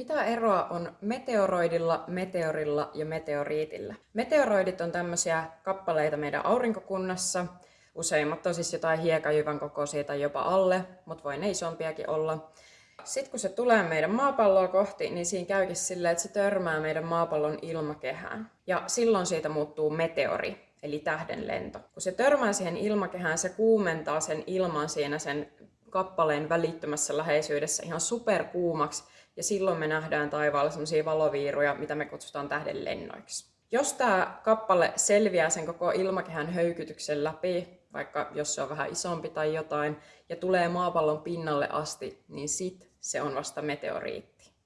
Mitä eroa on meteoroidilla, meteorilla ja meteoriitillä? Meteoroidit on tämmöisiä kappaleita meidän aurinkokunnassa. Useimmat on siis jotain hiekajyvän kokoisia tai jopa alle, mutta voi ne isompiakin olla. Sitten kun se tulee meidän maapalloa kohti, niin siinä käykin silleen, että se törmää meidän maapallon ilmakehään. Ja silloin siitä muuttuu meteori, eli tähdenlento. Kun se törmää siihen ilmakehään, se kuumentaa sen ilman siinä sen kappaleen välittömässä läheisyydessä ihan superkuumaksi, ja silloin me nähdään taivaalla sellaisia valoviiruja, mitä me kutsutaan tähdenlennoiksi. Jos tämä kappale selviää sen koko ilmakehän höykytyksen läpi, vaikka jos se on vähän isompi tai jotain, ja tulee maapallon pinnalle asti, niin sit se on vasta meteoriitti.